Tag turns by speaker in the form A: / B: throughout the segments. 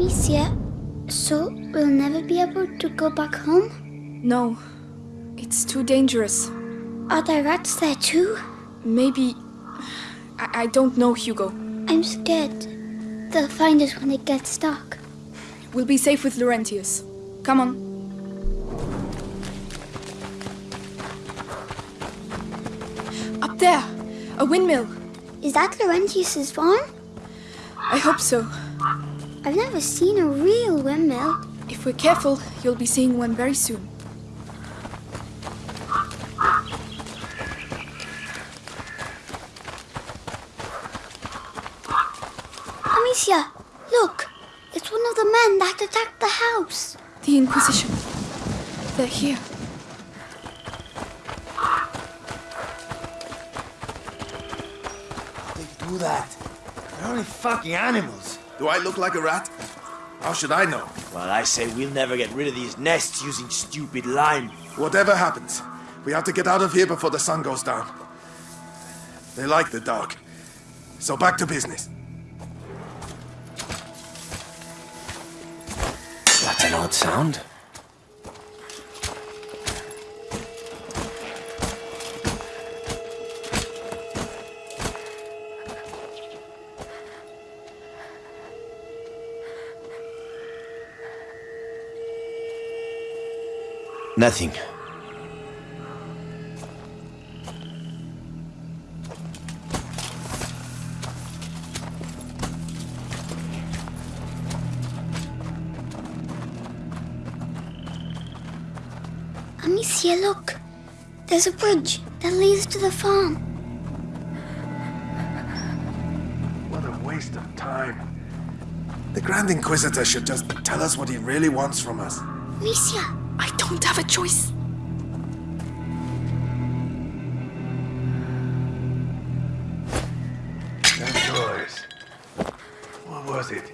A: Amicia, so we'll never be able to go back home?
B: No, it's too dangerous.
A: Are there rats there too?
B: Maybe. I, I don't know, Hugo.
A: I'm scared. They'll find us when it gets dark.
B: We'll be safe with Laurentius. Come on. Up there! A windmill!
A: Is that Laurentius's farm?
B: I hope so.
A: I've never seen a real windmill.
B: If we're careful, you'll be seeing one very soon.
A: Amicia, look! It's one of the men that attacked the house.
B: The Inquisition. They're here.
C: They do that. They're only fucking animals.
D: Do I look like a rat? How should I know?
C: Well, I say we'll never get rid of these nests using stupid lime.
D: Whatever happens, we have to get out of here before the sun goes down. They like the dark. So back to business.
C: That's an odd sound. Nothing.
A: Amicia, look! There's a bridge that leads to the farm.
D: What a waste of time. The Grand Inquisitor should just tell us what he really wants from us.
A: Amicia,
B: I don't have a choice.
D: That noise. What was it?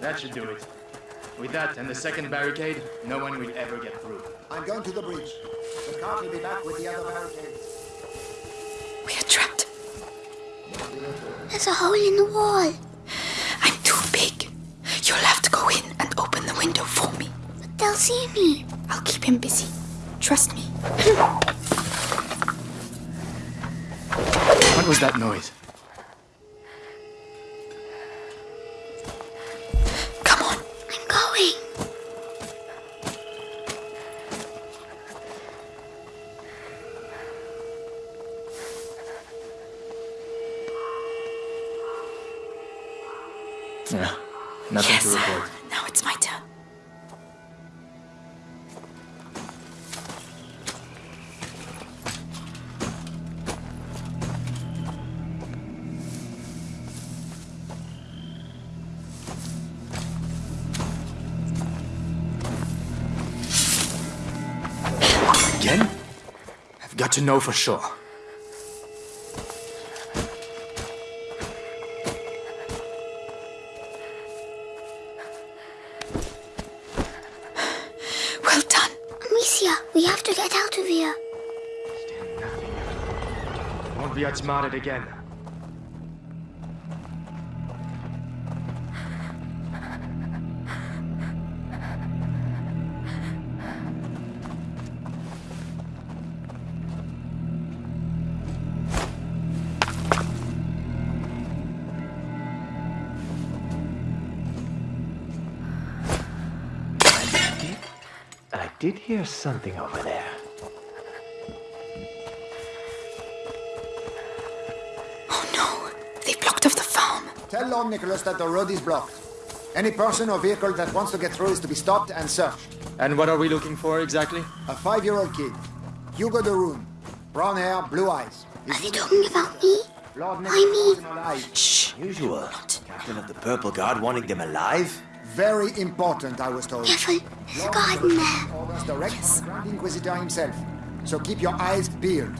E: That should do it. With that and the second barricade, no one will ever get through.
F: I'm going to the bridge. The cart will be back with the other barricades.
B: We are trapped.
A: There's a hole in the wall.
B: I'm too big. You'll have to go in and open the window for me.
A: But they'll see me.
B: I'll keep him busy. Trust me.
E: What was that noise? To know for sure.
B: Well done.
A: Amicia, we have to get out of here.
E: Still nothing. Won't be outsmarted again.
C: I did hear something over there.
B: Oh no. They blocked off the farm.
F: Tell Lord Nicholas that the road is blocked. Any person or vehicle that wants to get through is to be stopped and searched.
E: And what are we looking for exactly?
F: A five-year-old kid, Hugo de Rune. Brown hair, blue eyes.
A: Is Are they talking about me?
F: Lord
A: I mean-
F: wants him alive.
B: Shh.
C: Usual. Captain of the Purple Guard wanting them alive?
F: Very important, I was told.
A: Careful, there's a there.
F: Direct from the Grand Inquisitor himself. So keep your eyes peeled.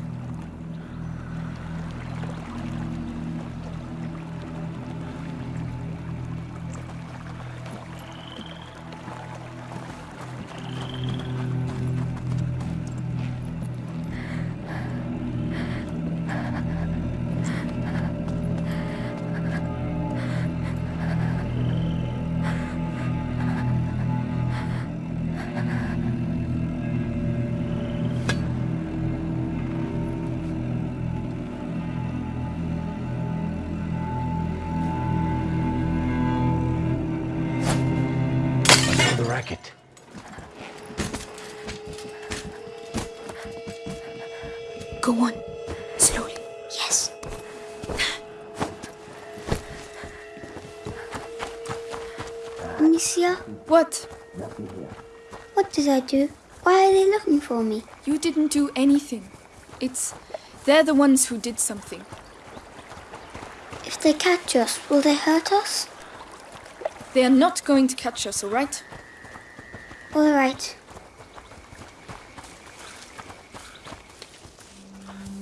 F: racket.
B: Go on. Slowly.
A: Yes.
B: What?
A: What did I do? Why are they looking for me?
B: You didn't do anything. It's... They're the ones who did something.
A: If they catch us, will they hurt us?
B: They are not going to catch us, all right?
A: All right.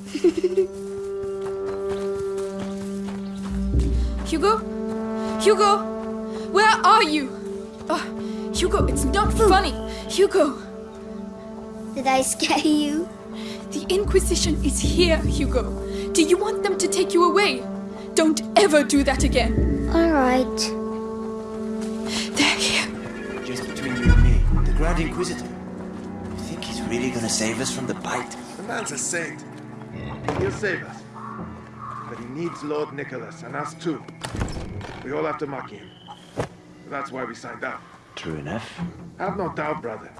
B: Hugo? Hugo? Where are you? Oh, Hugo, it's not funny. Hugo,
A: Did I scare you?
B: the Inquisition is here, Hugo. Do you want them to take you away? Don't ever do that again.
A: All right.
C: Grand Inquisitor. You think he's really gonna save us from the bite?
D: The man's a saint. He'll save us. But he needs Lord Nicholas, and us too. We all have to mock him. That's why we signed up.
C: True enough.
D: Have no doubt, brother.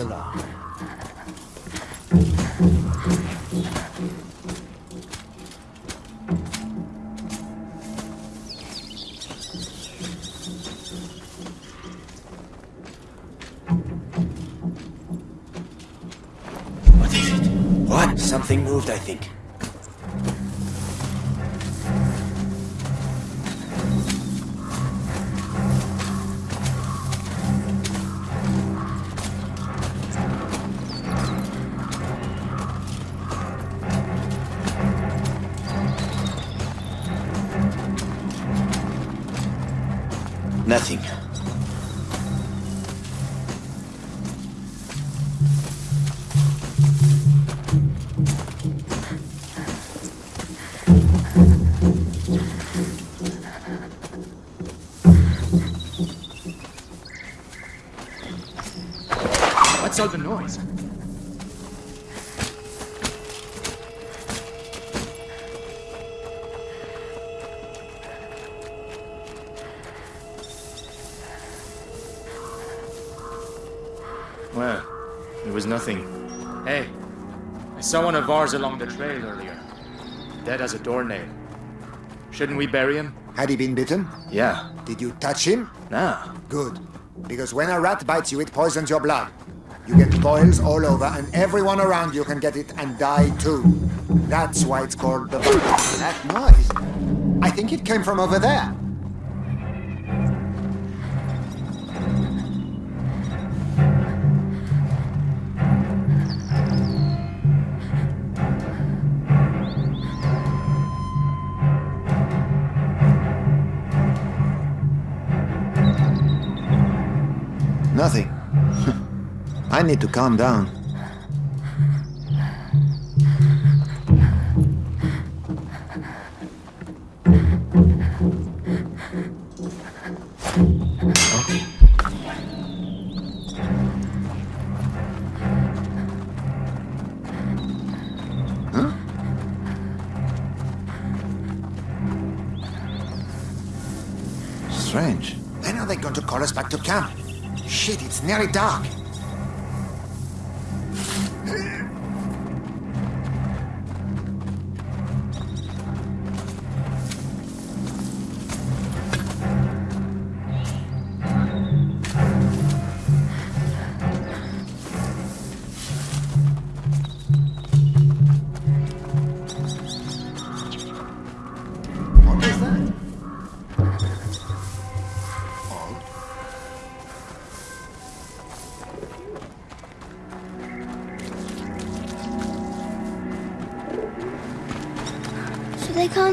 C: Alarm. What is it? What? Something moved, I think. Nothing.
E: I saw one of ours along the trail earlier. Dead as a doornail. Shouldn't we bury him?
F: Had he been bitten?
E: Yeah.
F: Did you touch him?
E: Nah.
F: Good. Because when a rat bites you, it poisons your blood. You get boils all over, and everyone around you can get it and die too. That's why it's called the. That noise. I think it came from over there. I need to calm down. Strange. When are they going to call us back to camp? Shit, it's nearly dark.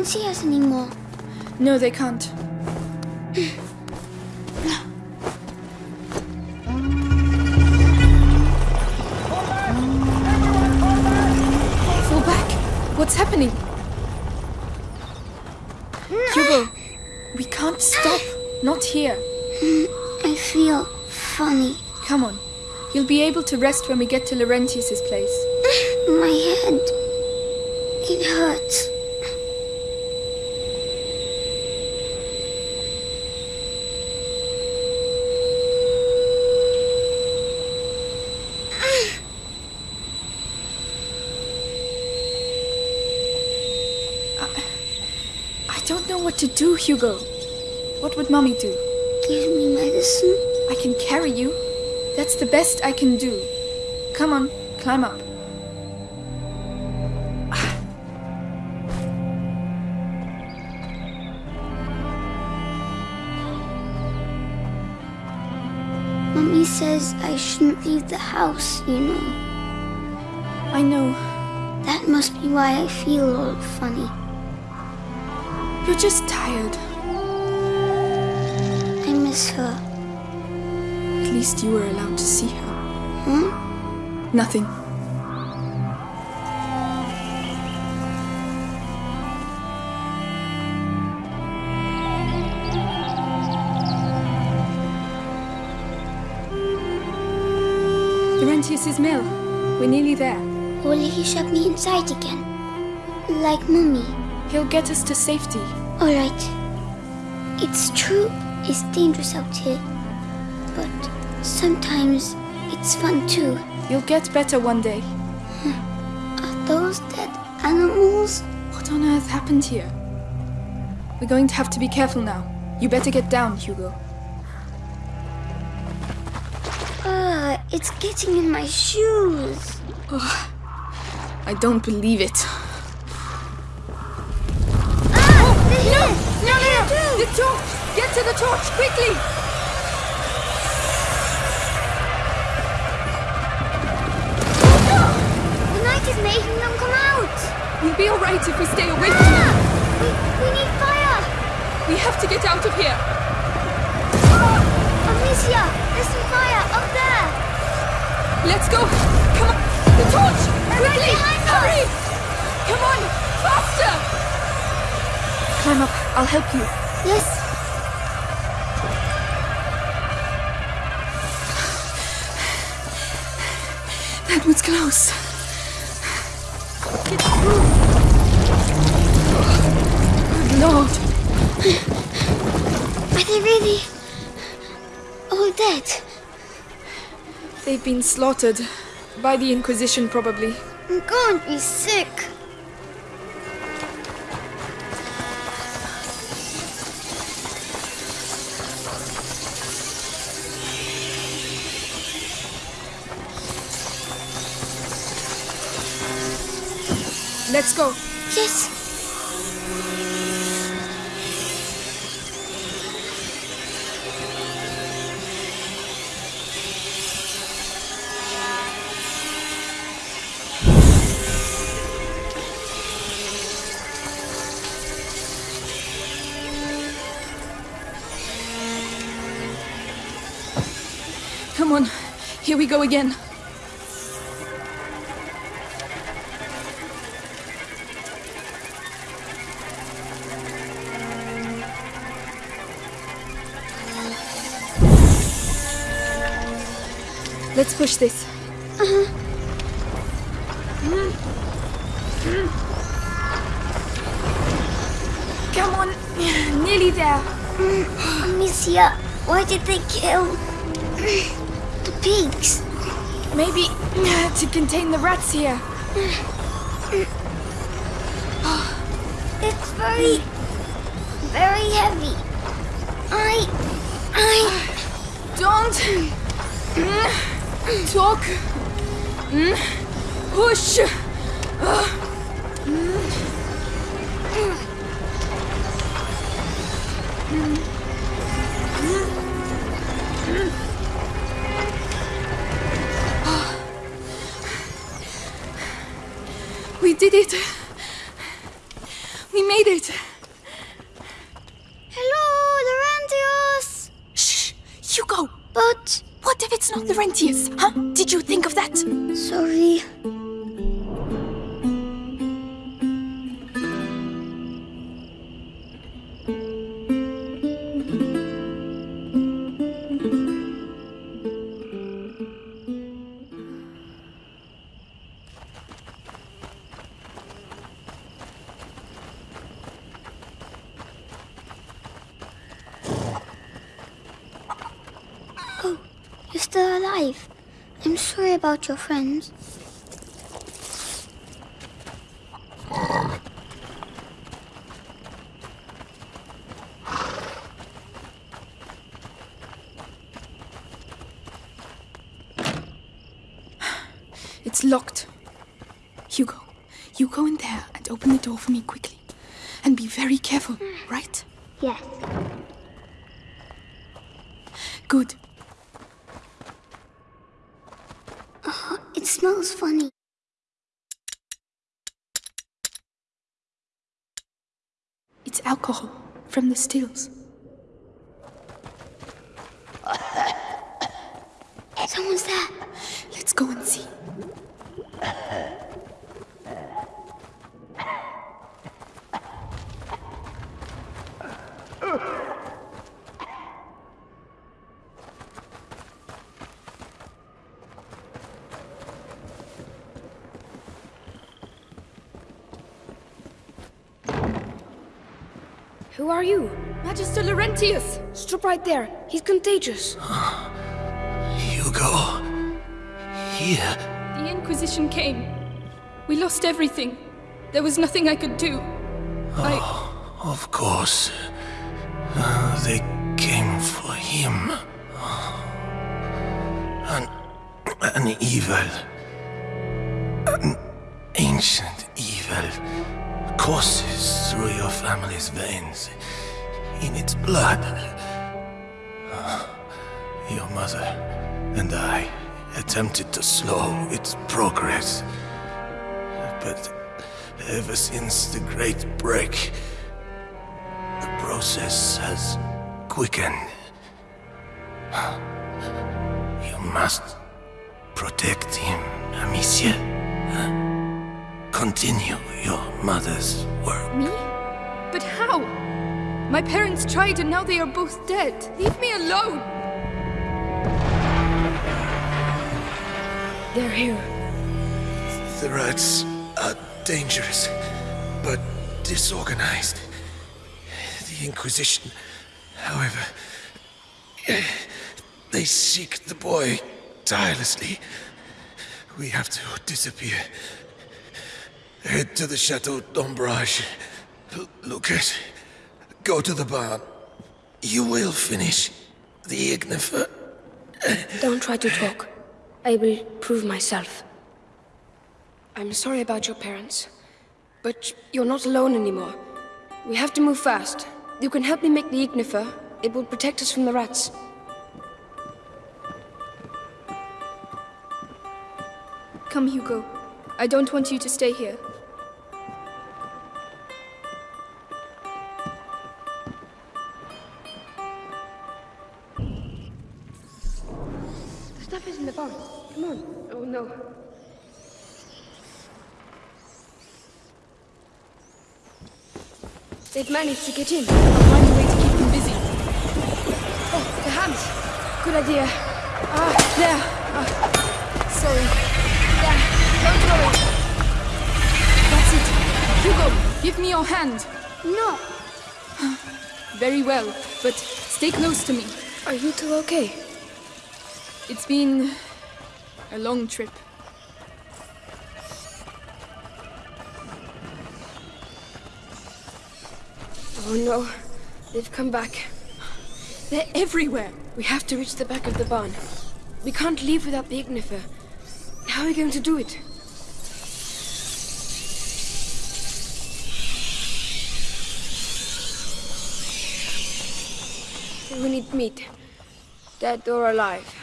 A: See us anymore.
B: No, they can't. Fall back! What's happening? Hugo, we can't stop. Not here.
A: I feel funny.
B: Come on. You'll be able to rest when we get to Laurentius's place.
A: My head. It hurts.
B: I don't know what to do, Hugo. What would Mommy do?
A: Give me medicine.
B: I can carry you. That's the best I can do. Come on, climb up.
A: Mummy says I shouldn't leave the house, you know.
B: I know.
A: That must be why I feel all funny.
B: You're just tired.
A: I miss her.
B: At least you were allowed to see her.
A: Huh?
B: Nothing. Laurentius's mill. We're nearly there.
A: Will he shut me inside again? Like Mummy.
B: He'll get us to safety.
A: Alright. It's true, it's dangerous out here. But sometimes it's fun too.
B: You'll get better one day.
A: Are those dead animals?
B: What on earth happened here? We're going to have to be careful now. You better get down, Hugo.
A: Ah, it's getting in my shoes.
B: I don't believe it. Torch! Get to the torch, quickly!
A: The night is making them come out!
B: We'll be alright if we stay away from them.
A: We, we need fire!
B: We have to get out of here.
A: Amicia, there's some fire up there!
B: Let's go! Come on! The torch! Quickly!
A: behind us.
B: Hurry! Come on! Faster! Climb up. I'll help you. That was close. Good Lord.
A: Are they really all dead?
B: They've been slaughtered. By the Inquisition, probably.
A: I'm going to be sick.
B: Let's go.
A: Yes.
B: Come on. Here we go again. Let's push this. Come on. Nearly there.
A: Amicia, why did they kill the pigs?
B: Maybe to contain the rats here.
A: It's very, very heavy. I, I,
B: Don't talk. Push. We did it. We made it!
A: Hello, Laurentius!
B: Shh! Hugo!
A: But,
B: What if it's not Laurentius? Huh? Did you think of that?
A: sorry. Still alive. I'm sorry about your friends.
B: It's locked. Hugo, you go in there and open the door for me quickly. And be very careful, right?
A: Yes.
B: Good.
A: It smells funny.
B: It's alcohol from the stills.
A: Someone's there.
B: Let's go and see.
G: Who are you?
B: Magister Laurentius!
G: Stop right there. He's contagious.
C: Hugo. Here.
B: The Inquisition came. We lost everything. There was nothing I could do. I.
C: Of course. Uh, they came for him. An, an evil. An ancient courses through your family's veins. In its blood. Ah, your mother and I attempted to slow its progress. But ever since the Great Break, the process has quickened. You must protect him, Amicia. Continue your mother's work.
B: Me? But how? My parents tried and now they are both dead. Leave me alone!
G: They're here.
C: The rats are dangerous, but disorganized. The Inquisition, however, they seek the boy tirelessly. We have to disappear. Head to the Chateau d'Ombrage. Lucas, go to the barn. You will finish the Ignifer.
G: Don't try to talk. I will prove myself. I'm sorry about your parents, but you're not alone anymore. We have to move fast. You can help me make the Ignifer. It will protect us from the rats.
B: Come, Hugo. I don't want you to stay here.
G: They've managed to get in.
B: I'll find a way to keep them busy.
G: Oh, the hands. Good idea.
B: Ah, there. Ah, sorry. There. Don't worry. That's it. Hugo, give me your hand.
A: No.
B: Very well, but stay close to me.
G: Are you two okay?
B: It's been a long trip.
G: Oh no. They've come back.
B: They're everywhere.
G: We have to reach the back of the barn. We can't leave without the Ignifer. How are we going to do it? We need meat. Dead or alive.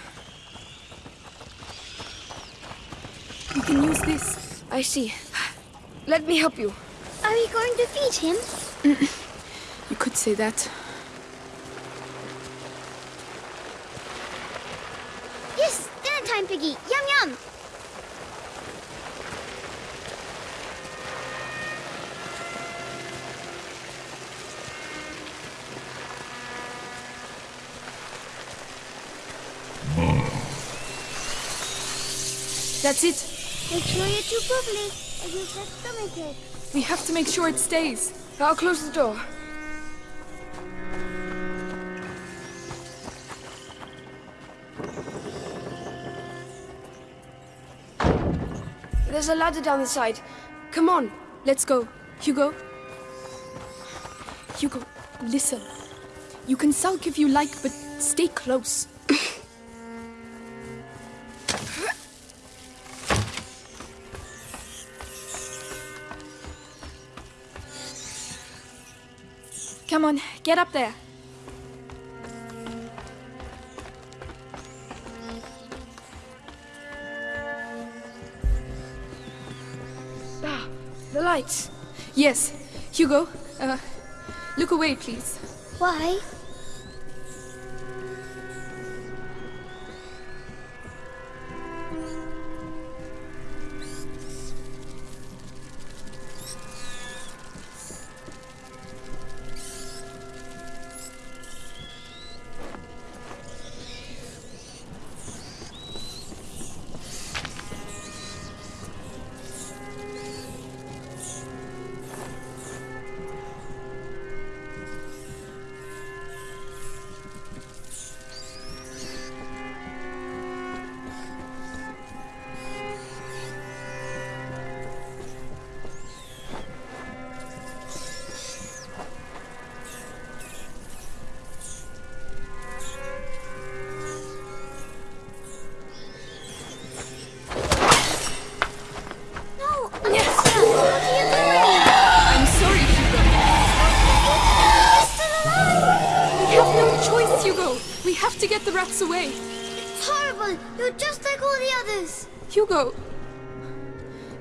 B: We can use this.
G: I see. Let me help you.
A: Are we going to feed him?
B: You could say that.
A: Yes, dinner time, Piggy. Yum yum. Mmm.
B: That's it.
A: Make sure you chew properly, or you'll get stomachache.
B: We have to make sure it stays.
G: I'll close the door. There's a ladder down the side. Come on.
B: Let's go. Hugo? Hugo, listen. You can sulk if you like, but stay close. Come on, get up there.
G: Ah, the lights.
B: Yes, Hugo, uh, look away, please.
A: Why?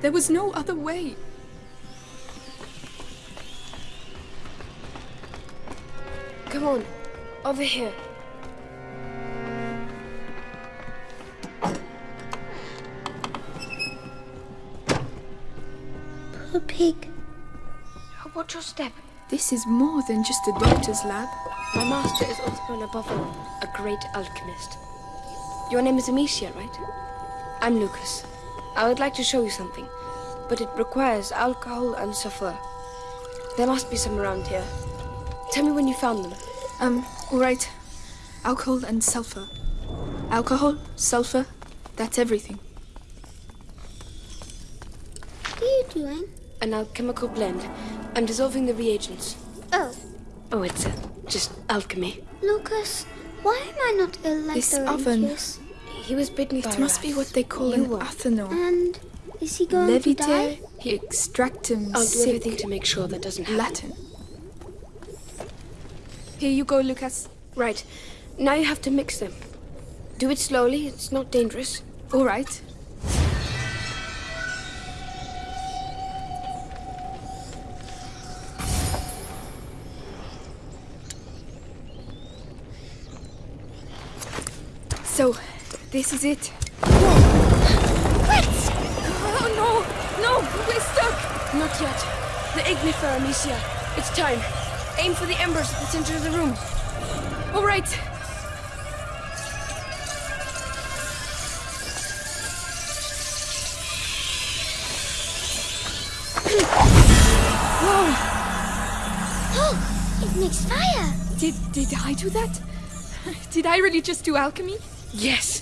B: There was no other way.
G: Come on. Over here.
A: Poor pig.
G: Oh, watch your step.
B: This is more than just a doctor's lab.
G: My master is Othman above all, a great alchemist. Your name is Amicia, right? I'm Lucas. I would like to show you something, but it requires alcohol and sulfur. There must be some around here. Tell me when you found them.
B: Um, alright. Alcohol and sulfur. Alcohol, sulfur, that's everything.
A: What are you doing?
G: An alchemical blend. I'm dissolving the reagents.
A: Oh,
G: Oh, it's uh, just alchemy.
A: Lucas, why am I not ill like
B: This
A: the
B: oven.
A: Rangers?
G: He was bitten by
B: It must be what they call
G: You
B: an
G: were.
B: athanor.
A: And is he going to die?
B: Leviter extractum
G: I'll do
B: sic.
G: everything to make sure that doesn't happen.
B: Latin. Here you go, Lucas.
G: Right. Now you have to mix them. Do it slowly, it's not dangerous.
B: Alright. So, this is it.
A: Rats!
B: Oh no! No! We're stuck!
G: Not yet. The ignifer, Amicia. It's time. Aim for the embers at the center of the room.
B: Alright! Whoa!
A: Oh, it makes fire.
B: Did, did I do that? Did I really just do alchemy?
G: Yes,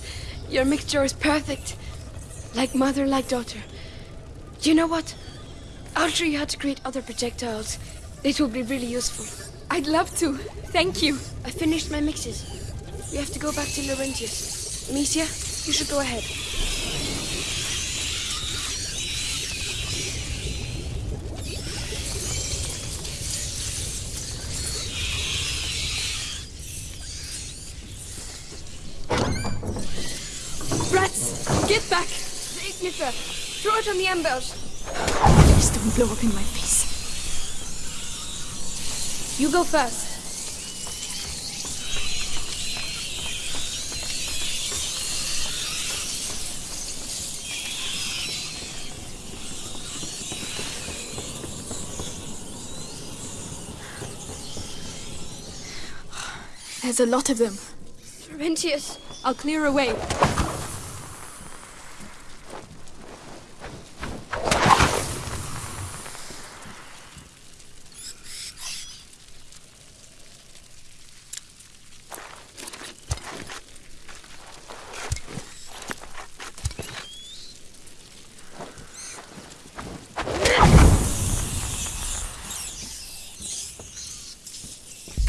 G: your mixture is perfect. Like mother, like daughter. You know what? I'll show you how to create other projectiles. It will be really useful.
B: I'd love to. Thank you.
G: I finished my mixes. We have to go back to Laurentius. Amicia, you should go ahead.
B: Rats, get back!
G: It on the embers!
B: Please don't blow up in my face. You go first. There's a lot of them.
G: Laurentius,
B: I'll clear a way.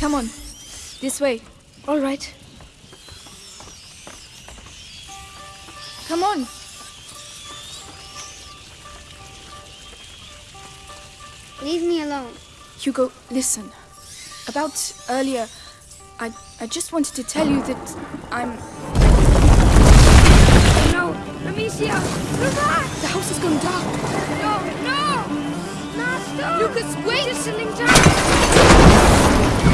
B: Come on, this way.
G: all right.
B: Come on.
A: Leave me alone.
B: Hugo, listen. About earlier, I I just wanted to tell you that I'm.
G: No, Amicia, come back!
B: The house has gone dark.
G: No, no! Master!
B: Lucas, wait!
G: Just sitting down!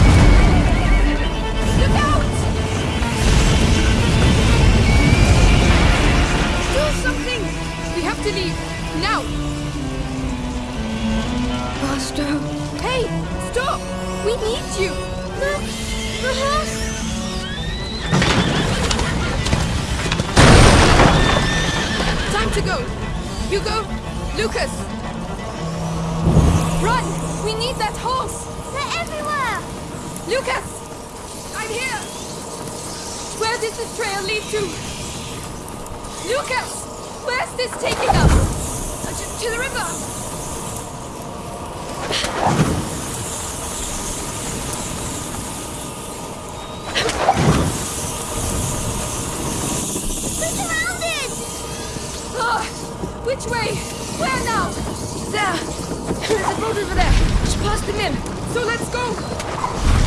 G: There's a boat over there! Just past the mill!
B: So let's go.